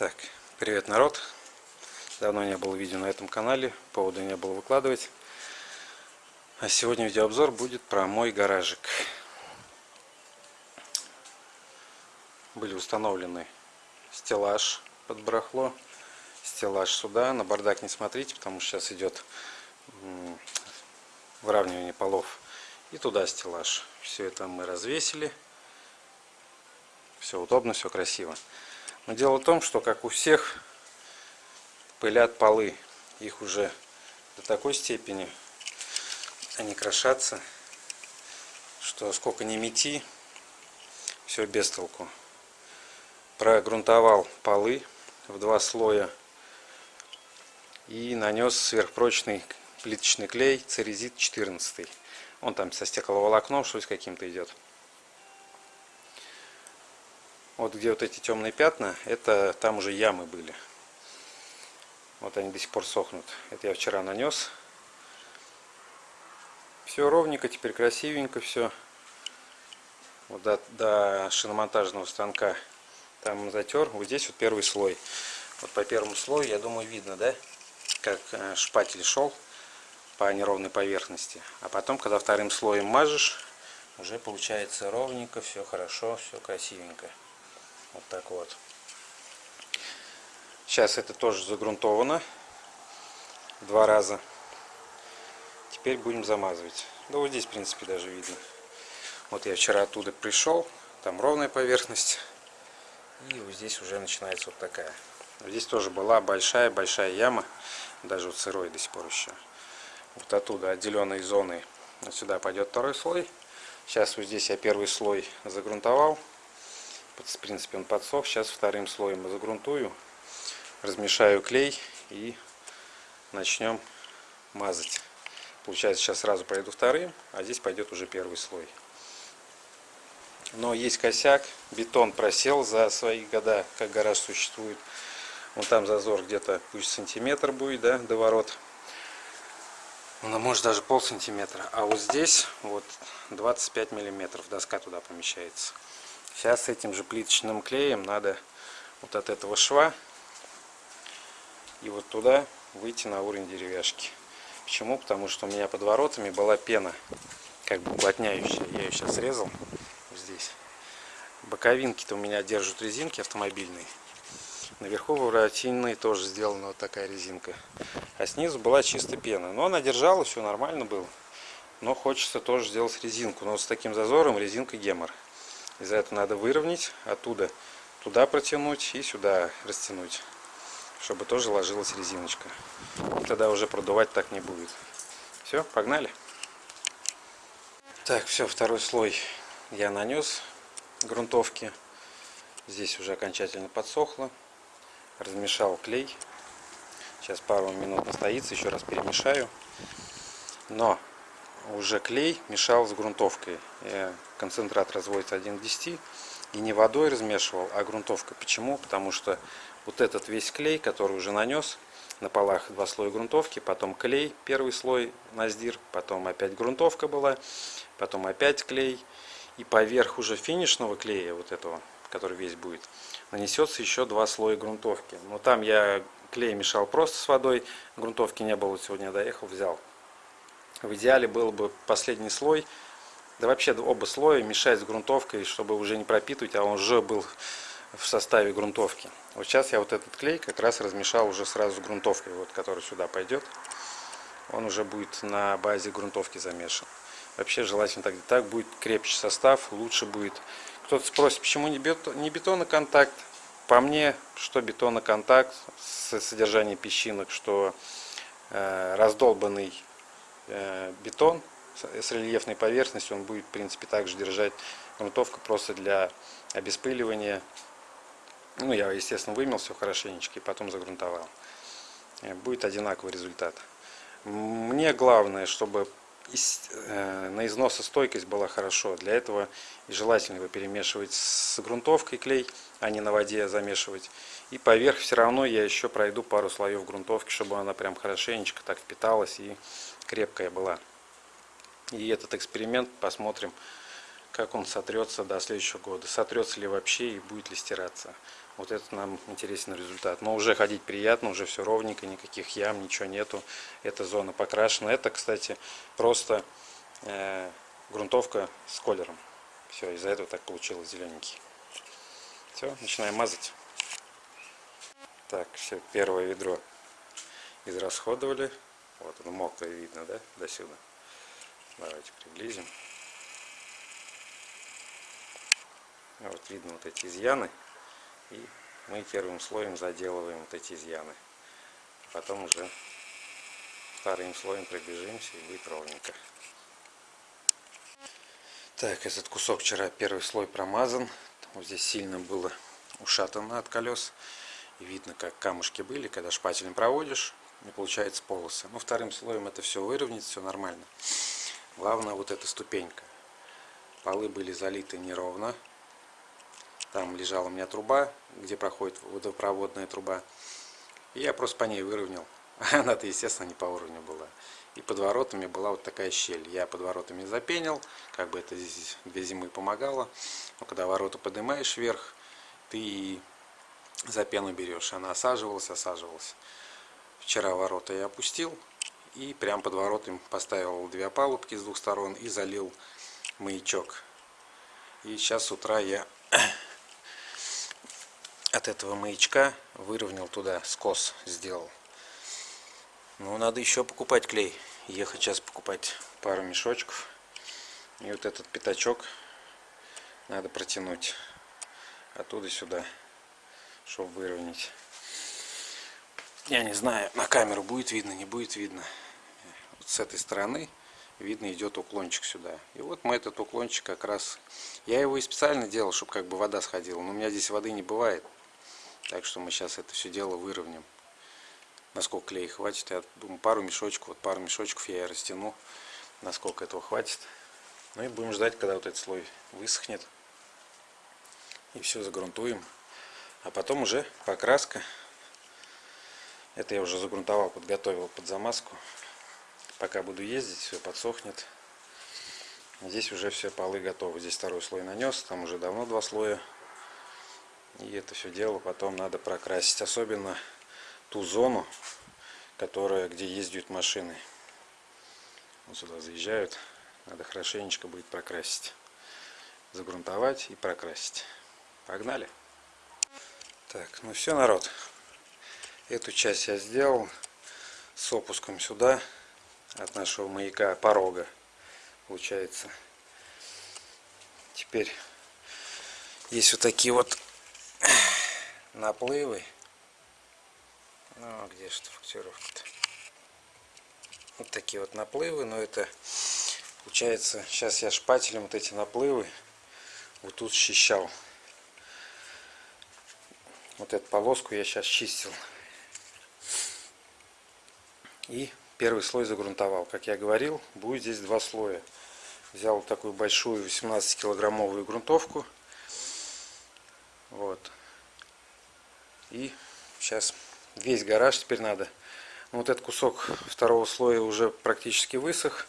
Так, привет, народ. Давно не было видео на этом канале, повода не было выкладывать. А сегодня видеообзор будет про мой гаражик. Были установлены стеллаж под барахло, стеллаж сюда. На бардак не смотрите, потому что сейчас идет выравнивание полов. И туда стеллаж. Все это мы развесили. Все удобно, все красиво. Но дело в том, что как у всех пылят полы. Их уже до такой степени они крошатся, что сколько ни мети, все без толку. Прогрунтовал полы в два слоя и нанес сверхпрочный плиточный клей церезит 14. Он там со стекловолокном, что с каким-то идет. Вот где вот эти темные пятна, это там уже ямы были. Вот они до сих пор сохнут. Это я вчера нанес. Все ровненько, теперь красивенько все. Вот до, до шиномонтажного станка там затер. Вот здесь вот первый слой. Вот по первому слою, я думаю, видно, да? Как э, шпатель шел по неровной поверхности. А потом, когда вторым слоем мажешь, уже получается ровненько, все хорошо, все красивенько. Вот так вот. Сейчас это тоже загрунтовано. Два раза. Теперь будем замазывать. Да вот здесь, в принципе, даже видно. Вот я вчера оттуда пришел. Там ровная поверхность. И вот здесь уже начинается вот такая. Здесь тоже была большая-большая яма. Даже вот сырой до сих пор еще. Вот оттуда отделенной зоны. Вот сюда пойдет второй слой. Сейчас вот здесь я первый слой загрунтовал в принципе он подсох. Сейчас вторым слоем загрунтую, размешаю клей и начнем мазать. Получается, сейчас сразу пройду вторым, а здесь пойдет уже первый слой. Но есть косяк, бетон просел за свои года, как гараж существует. Вон там зазор где-то пусть сантиметр будет, да, до ворот. Ну, может даже пол сантиметра. А вот здесь вот 25 миллиметров доска туда помещается. Сейчас этим же плиточным клеем надо вот от этого шва и вот туда выйти на уровень деревяшки. Почему? Потому что у меня под воротами была пена, как бы уплотняющая. Я ее сейчас срезал здесь. Боковинки-то у меня держат резинки автомобильные. Наверху воротиной тоже сделана вот такая резинка. А снизу была чисто пена. Но она держала, все нормально было. Но хочется тоже сделать резинку. Но вот с таким зазором резинка гемор. Из-за этого надо выровнять, оттуда туда протянуть и сюда растянуть, чтобы тоже ложилась резиночка. И тогда уже продувать так не будет. Все, погнали. Так, все, второй слой я нанес грунтовки. Здесь уже окончательно подсохло. Размешал клей. Сейчас пару минут настоится, еще раз перемешаю. Но уже клей мешал с грунтовкой. Концентрат разводится 1 к 10. И не водой размешивал, а грунтовкой. Почему? Потому что вот этот весь клей, который уже нанес, на полах два слоя грунтовки, потом клей, первый слой наздир, потом опять грунтовка была, потом опять клей. И поверх уже финишного клея, вот этого, который весь будет, нанесется еще два слоя грунтовки. Но там я клей мешал просто с водой, грунтовки не было, сегодня доехал, взял. В идеале был бы последний слой, да вообще оба слоя мешать с грунтовкой, чтобы уже не пропитывать, а он уже был в составе грунтовки. Вот сейчас я вот этот клей как раз размешал уже сразу с грунтовкой, вот, который сюда пойдет. Он уже будет на базе грунтовки замешан. Вообще желательно так, так будет крепче состав, лучше будет. Кто-то спросит, почему не, бетон, не бетоноконтакт? По мне, что бетоноконтакт с содержанием песчинок, что э, раздолбанный бетон с рельефной поверхностью, он будет в принципе также держать грунтовка просто для обеспыливания. Ну, я, естественно, вымел все хорошенечко и потом загрунтовал. Э, будет одинаковый результат. Мне главное, чтобы э, на износостойкость была хорошо. Для этого желательно его перемешивать с грунтовкой клей, а не на воде замешивать. И поверх все равно я еще пройду пару слоев грунтовки, чтобы она прям хорошенечко так впиталась и крепкая была. И этот эксперимент посмотрим, как он сотрется до следующего года. Сотрется ли вообще и будет ли стираться. Вот это нам интересен результат. Но уже ходить приятно, уже все ровненько, никаких ям, ничего нету. Эта зона покрашена. Это, кстати, просто э, грунтовка с колером. Все, из-за этого так получилось зелененький. Все, начинаем мазать. Так, все, первое ведро израсходовали. Вот оно мокрое видно, да, до сюда. Давайте приблизим. Вот видно вот эти изъяны. И мы первым слоем заделываем вот эти изъяны. Потом уже вторым слоем пробежимся и будет ровненько. Так, этот кусок вчера первый слой промазан. Вот здесь сильно было ушатано от колес. И видно, как камушки были, когда шпателем проводишь, не получается полосы. Но вторым слоем это все выровнять, все нормально. Главное вот эта ступенька. Полы были залиты неровно. Там лежала у меня труба, где проходит водопроводная труба. И я просто по ней выровнял. Она-то, естественно, не по уровню была. И под воротами была вот такая щель. Я под воротами запенил, как бы это здесь две зимы помогало. Но когда ворота поднимаешь вверх, ты за пену берешь. Она осаживалась, осаживалась. Вчера ворота я опустил и прям под воротами поставил две опалубки с двух сторон и залил маячок. И сейчас с утра я от этого маячка выровнял туда скос сделал. Ну, надо еще покупать клей. Ехать сейчас покупать пару мешочков. И вот этот пятачок надо протянуть оттуда сюда, чтобы выровнять. Я не знаю, на камеру будет видно, не будет видно. Вот с этой стороны видно идет уклончик сюда. И вот мы этот уклончик как раз... Я его и специально делал, чтобы как бы вода сходила. Но у меня здесь воды не бывает. Так что мы сейчас это все дело выровняем. Насколько клей хватит. Я думаю, пару мешочков. Вот пару мешочков я и растяну. Насколько этого хватит. Ну и будем ждать, когда вот этот слой высохнет. И все загрунтуем. А потом уже покраска. Это я уже загрунтовал, подготовил под замазку. Пока буду ездить, все подсохнет. Здесь уже все полы готовы. Здесь второй слой нанес, там уже давно два слоя. И это все дело потом надо прокрасить. Особенно ту зону, которая, где ездят машины. Вот сюда заезжают. Надо хорошенечко будет прокрасить. Загрунтовать и прокрасить. Погнали. Так, ну все, народ. Эту часть я сделал с опуском сюда от нашего маяка порога получается. Теперь есть вот такие вот наплывы. Ну, а где же фактировка-то? Вот такие вот наплывы, но это получается, сейчас я шпателем вот эти наплывы вот тут счищал. Вот эту полоску я сейчас чистил. И первый слой загрунтовал. Как я говорил, будет здесь два слоя. Взял такую большую 18 килограммовую грунтовку. Вот. И сейчас весь гараж теперь надо. Вот этот кусок второго слоя уже практически высох.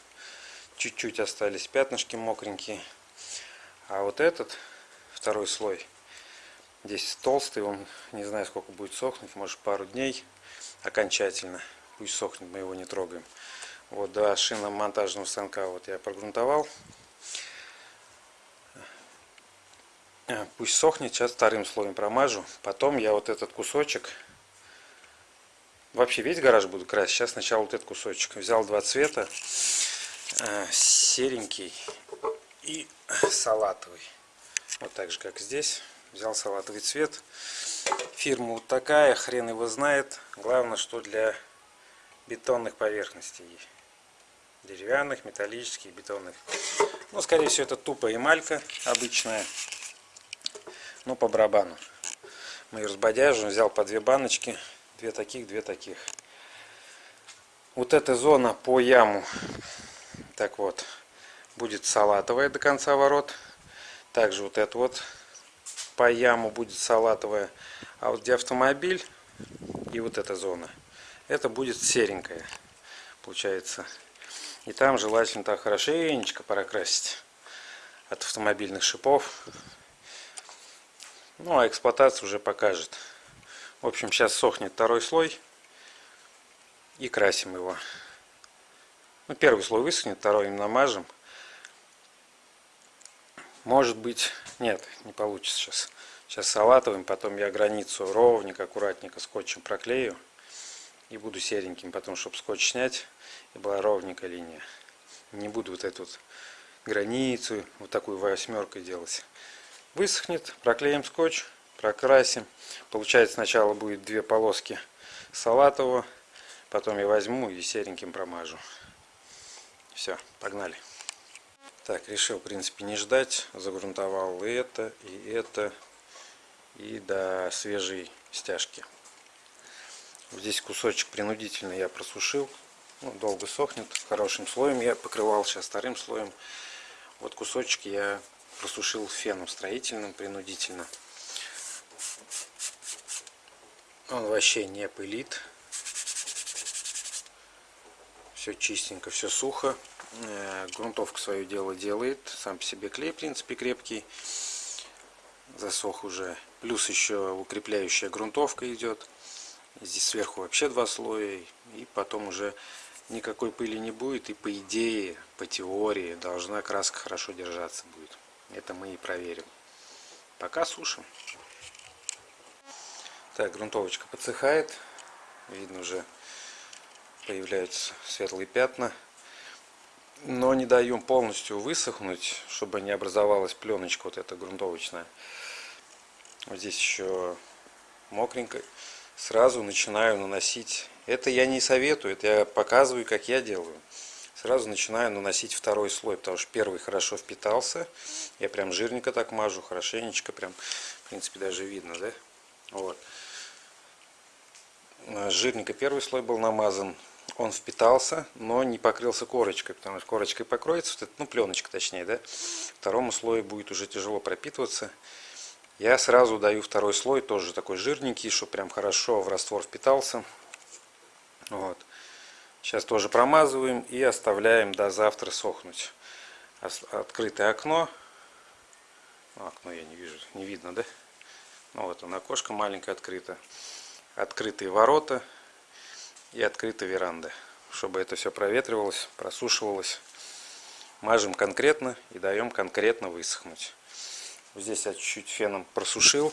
Чуть-чуть остались пятнышки мокренькие. А вот этот второй слой, здесь толстый, он не знаю сколько будет сохнуть, может пару дней окончательно пусть сохнет, мы его не трогаем. Вот до шиномонтажного станка вот я прогрунтовал. А, пусть сохнет, сейчас вторым слоем промажу. Потом я вот этот кусочек, вообще весь гараж буду красить. Сейчас сначала вот этот кусочек. Взял два цвета, а, серенький и салатовый. Вот так же, как здесь. Взял салатовый цвет. Фирма вот такая, хрен его знает. Главное, что для бетонных поверхностей. Деревянных, металлических, бетонных. Ну, скорее всего, это тупо эмалька обычная. Ну, по барабану. Мы ее разбодяжим, взял по две баночки. Две таких, две таких. Вот эта зона по яму, так вот, будет салатовая до конца ворот. Также вот это вот по яму будет салатовая. А вот где автомобиль и вот эта зона – это будет серенькая получается и там желательно так хорошенечко прокрасить от автомобильных шипов Ну а эксплуатация уже покажет. В общем, сейчас сохнет второй слой и красим его. Ну, первый слой высохнет, второй им намажем. Может быть, нет, не получится сейчас. Сейчас салатовым, потом я границу ровненько, аккуратненько скотчем проклею. И буду сереньким, потом, чтобы скотч снять, и была ровненькая линия. Не буду вот эту вот границу, вот такую восьмеркой делать. Высохнет, проклеим скотч, прокрасим. Получается сначала будет две полоски салатового, потом я возьму и сереньким промажу. Все, погнали. Так, решил, в принципе, не ждать. Загрунтовал это, и это, и до свежей стяжки. Здесь кусочек принудительно я просушил. Ну, долго сохнет. Хорошим слоем я покрывал, сейчас вторым слоем. Вот кусочек я просушил феном строительным принудительно. Он вообще не пылит. Все чистенько, все сухо. Э, грунтовка свое дело делает. Сам по себе клей, в принципе, крепкий. Засох уже. Плюс еще укрепляющая грунтовка идет. Здесь сверху вообще два слоя. И потом уже никакой пыли не будет. И по идее, по теории, должна краска хорошо держаться будет. Это мы и проверим. Пока сушим. Так, грунтовочка подсыхает. Видно уже появляются светлые пятна. Но не даем полностью высохнуть, чтобы не образовалась пленочка вот эта грунтовочная. Вот здесь еще мокренько. Сразу начинаю наносить. Это я не советую, это я показываю, как я делаю. Сразу начинаю наносить второй слой, потому что первый хорошо впитался. Я прям жирненько так мажу, хорошенечко, прям, в принципе, даже видно, да? Вот. Жирненько первый слой был намазан он впитался, но не покрылся корочкой, потому что корочкой покроется, вот это, ну пленочка точнее, да, второму слою будет уже тяжело пропитываться. Я сразу даю второй слой, тоже такой жирненький, чтобы прям хорошо в раствор впитался. Вот. Сейчас тоже промазываем и оставляем до завтра сохнуть. Открытое окно. Ну, окно я не вижу, не видно, да? Ну вот оно, окошко маленькое открыто. Открытые ворота и открыта веранда. Чтобы это все проветривалось, просушивалось. Мажем конкретно и даем конкретно высохнуть. Здесь я чуть-чуть феном просушил.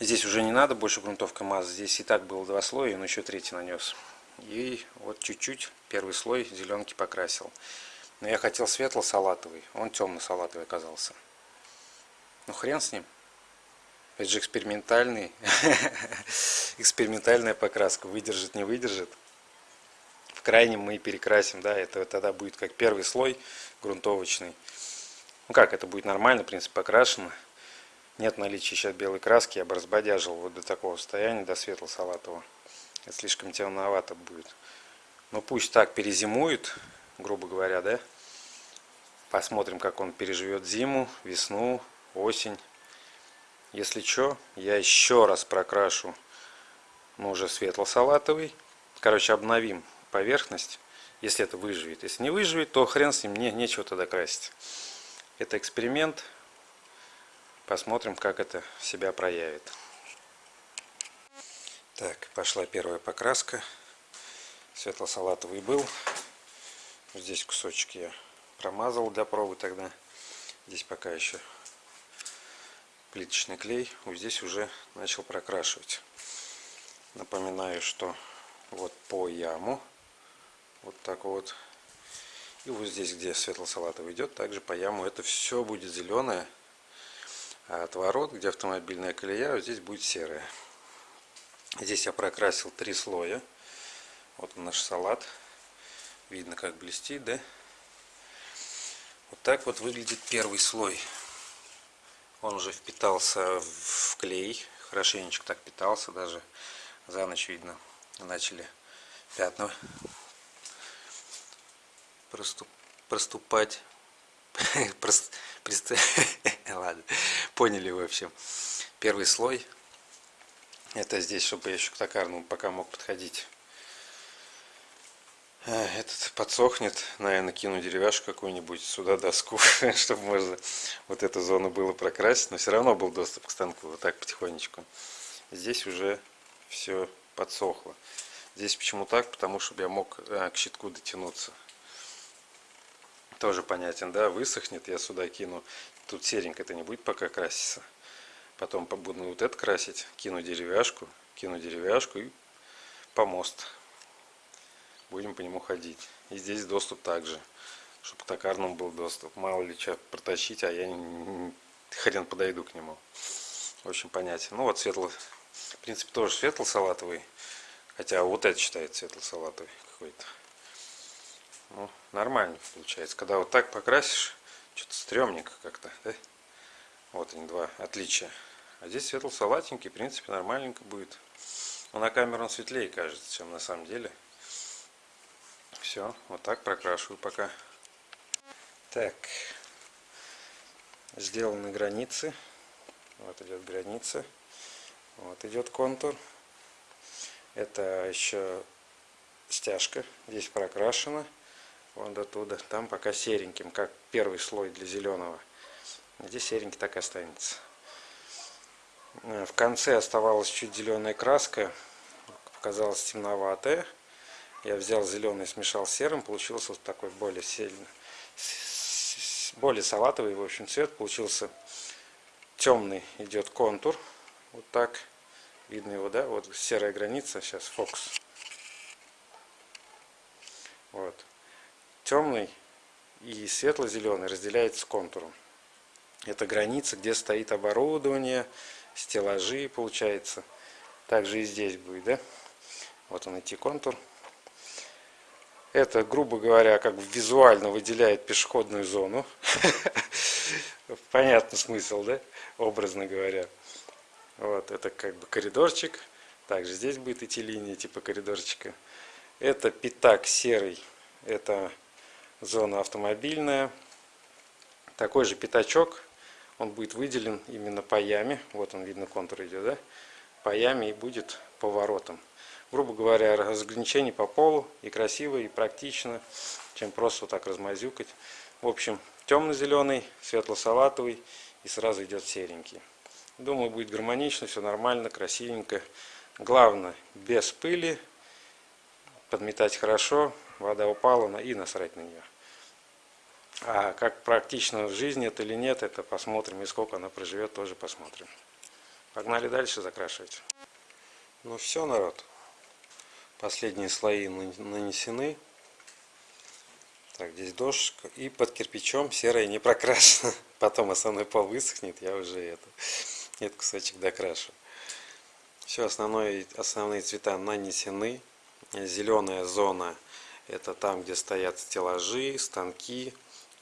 Здесь уже не надо больше грунтовка мазать. Здесь и так было два слоя, но еще третий нанес. И вот чуть-чуть первый слой зеленки покрасил. Но я хотел светло-салатовый. Он темно-салатовый оказался. Ну хрен с ним. Это же экспериментальный, экспериментальная покраска. Выдержит, не выдержит. В крайнем мы перекрасим, да, это тогда будет как первый слой грунтовочный. Ну как, это будет нормально, в принципе, покрашено. Нет наличия сейчас белой краски, я бы разбодяжил вот до такого состояния, до светло-салатового. Это слишком темновато будет. Но пусть так перезимует, грубо говоря, да. Посмотрим, как он переживет зиму, весну, осень. Если что, я еще раз прокрашу, ну уже светло-салатовый. Короче, обновим поверхность, если это выживет. Если не выживет, то хрен с ним, не, нечего тогда красить. Это эксперимент. Посмотрим, как это себя проявит. Так, пошла первая покраска. Светло-салатовый был. Здесь кусочек я промазал для пробы тогда. Здесь пока еще плиточный клей вот здесь уже начал прокрашивать напоминаю что вот по яму вот так вот и вот здесь где светло-салатовый идет также по яму это все будет зеленое а отворот где автомобильная колея вот здесь будет серая здесь я прокрасил три слоя вот наш салат видно как блестит да вот так вот выглядит первый слой он уже впитался в клей, хорошенечко так питался, даже за ночь видно, начали пятна проступ, проступать. Ладно, поняли в общем. Первый слой. Это здесь, чтобы я еще к токарному пока мог подходить. А, этот подсохнет, наверное, кину деревяшку какую-нибудь, сюда доску, чтобы можно вот эту зону было прокрасить, но все равно был доступ к станку, вот так потихонечку. Здесь уже все подсохло. Здесь почему так? Потому что я мог а, к щитку дотянуться. Тоже понятен, да? Высохнет, я сюда кину. Тут серенько это не будет пока краситься. Потом буду вот это красить, кину деревяшку, кину деревяшку и помост будем по нему ходить. И здесь доступ также, чтобы к токарному был доступ. Мало ли что протащить, а я хрен подойду к нему. Общем, понятен. Ну вот светлый, в принципе, тоже светло-салатовый. Хотя вот это считается светло-салатовый какой-то. Ну, нормально получается. Когда вот так покрасишь, что-то стрёмненько как-то, да? Вот они два отличия. А здесь светло-салатенький, в принципе, нормальненько будет. Но на камеру он светлее кажется, чем на самом деле. Все, вот так прокрашиваю пока. Так, сделаны границы. Вот идет граница. Вот идет контур. Это еще стяжка. Здесь прокрашена. Вон до туда. Там пока сереньким, как первый слой для зеленого. Здесь серенький так и останется. В конце оставалась чуть зеленая краска. Показалась темноватая. Я взял зеленый, смешал с серым, получился вот такой более сильный, более салатовый, в общем, цвет. Получился темный идет контур, вот так, видно его, да, вот серая граница, сейчас фокус. Вот. Темный и светло-зеленый разделяется контуром. Это граница, где стоит оборудование, стеллажи, получается. Также и здесь будет, да? Вот он идти контур. Это, грубо говоря, как бы визуально выделяет пешеходную зону. Понятный смысл, да? Образно говоря. Вот, это как бы коридорчик. Также здесь будет идти линия типа коридорчика. Это пятак серый. Это зона автомобильная. Такой же пятачок. Он будет выделен именно по яме. Вот он, видно, контур идет, да? По яме и будет поворотом грубо говоря, разграничение по полу и красиво, и практично, чем просто вот так размазюкать. В общем, темно-зеленый, светло-салатовый и сразу идет серенький. Думаю, будет гармонично, все нормально, красивенько. Главное, без пыли, подметать хорошо, вода упала и насрать на нее. А как практично в жизни это или нет, это посмотрим, и сколько она проживет, тоже посмотрим. Погнали дальше закрашивать. Ну все, народ. Последние слои нанесены. Так, здесь дошка. И под кирпичом серая не прокрашена. Потом основной пол высохнет, я уже это, этот кусочек докрашу. Все, основной, основные цвета нанесены. Зеленая зона это там, где стоят стеллажи, станки.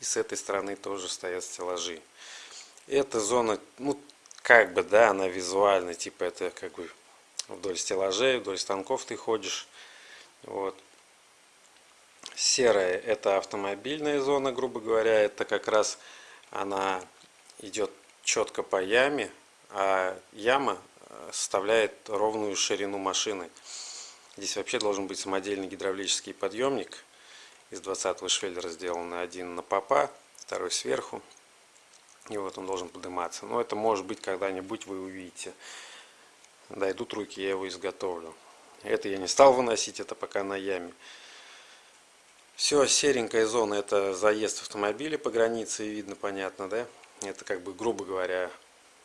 И с этой стороны тоже стоят стеллажи. Эта зона, ну, как бы, да, она визуально, типа, это как бы вдоль стеллажей, вдоль станков ты ходишь. Вот. Серая это автомобильная зона, грубо говоря, это как раз она идет четко по яме, а яма э, составляет ровную ширину машины. Здесь вообще должен быть самодельный гидравлический подъемник из 20 швеллера сделанный, один на попа, второй сверху. И вот он должен подниматься. Но это может быть когда-нибудь вы увидите дойдут руки, я его изготовлю. Это я не стал выносить, это пока на яме. Все, серенькая зона, это заезд автомобиля по границе, видно, понятно, да? Это как бы, грубо говоря,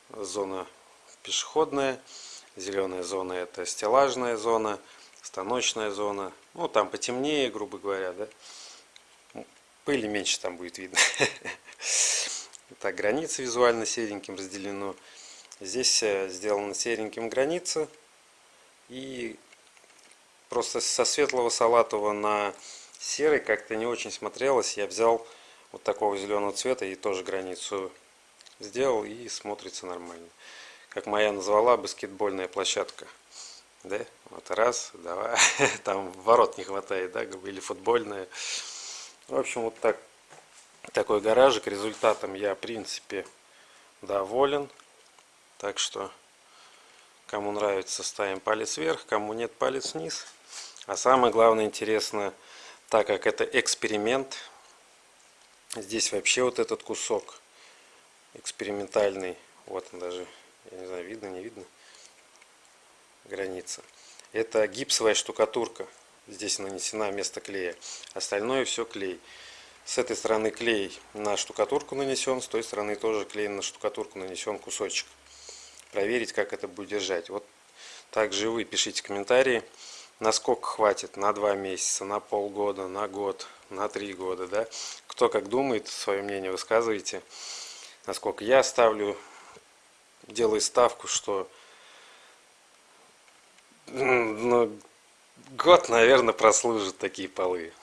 зона пешеходная. Зеленая зона это стеллажная зона, станочная зона. Ну, там потемнее, грубо говоря, да? Пыли меньше там будет видно. Так, границы визуально сереньким разделено. Здесь э, сделана сереньким граница. И просто со светлого салатового на серый как-то не очень смотрелось. Я взял вот такого зеленого цвета и тоже границу сделал и смотрится нормально. Как моя назвала, баскетбольная площадка. Да? Вот раз, два. Там ворот не хватает, да, или футбольная. В общем, вот так. Такой гаражик. Результатом я, в принципе, доволен. Так что, кому нравится, ставим палец вверх, кому нет, палец вниз. А самое главное, интересно, так как это эксперимент, здесь вообще вот этот кусок экспериментальный, вот он даже, я не знаю, видно, не видно, граница. Это гипсовая штукатурка, здесь нанесена вместо клея, остальное все клей. С этой стороны клей на штукатурку нанесен, с той стороны тоже клей на штукатурку нанесен кусочек. Проверить, как это будет держать. Вот также вы пишите комментарии насколько хватит, на два месяца, на полгода, на год, на три года, да. Кто как думает, свое мнение высказывайте. Насколько я ставлю, делаю ставку, что ну, год, наверное, прослужит такие полы.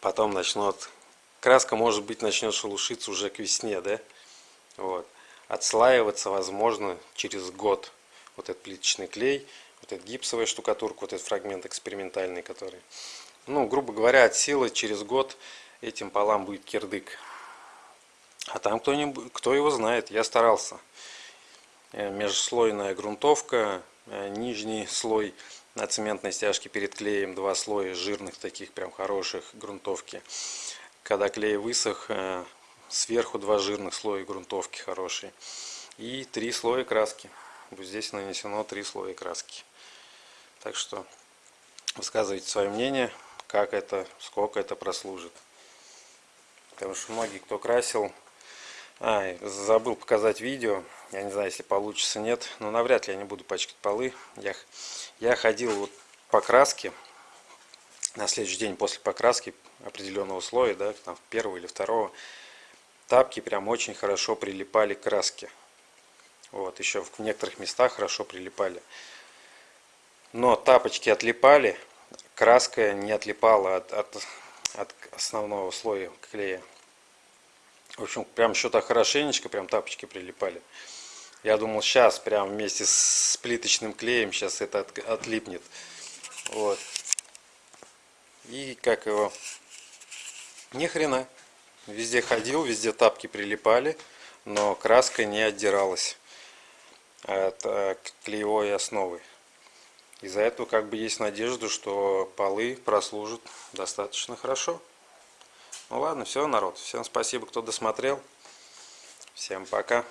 Потом начнут, краска, может быть, начнет шелушиться уже к весне, да. Вот. Отслаиваться, возможно, через год. Вот этот плиточный клей – вот эта гипсовая штукатурка, вот этот фрагмент экспериментальный, который. Ну, грубо говоря, от силы через год этим полам будет кирдык. А там кто, -нибудь, кто его знает, я старался. Э, межслойная грунтовка, нижний слой на цементной стяжке перед клеем, два слоя жирных таких прям хороших грунтовки. Когда клей высох, э, сверху два жирных слоя грунтовки хорошие. И три слоя краски. Здесь нанесено три слоя краски. Так что высказывайте свое мнение, как это, сколько это прослужит. Потому что многие, кто красил... А, забыл показать видео. Я не знаю, если получится, нет. Но навряд ли я не буду пачкать полы. Я, я ходил вот по краске. На следующий день после покраски определенного слоя, да, там первого или второго, тапки прям очень хорошо прилипали к краске. Вот, еще в некоторых местах хорошо прилипали но тапочки отлипали, краска не отлипала от, от, от основного слоя клея. В общем, прям что-то хорошенечко, прям тапочки прилипали. Я думал, сейчас прям вместе с плиточным клеем сейчас это от, отлипнет. Вот. И как его... Ни хрена. Везде ходил, везде тапки прилипали, но краска не отдиралась от э, клеевой основы. Из-за этого как бы есть надежда, что полы прослужат достаточно хорошо. Ну ладно, все, народ. Всем спасибо, кто досмотрел. Всем пока.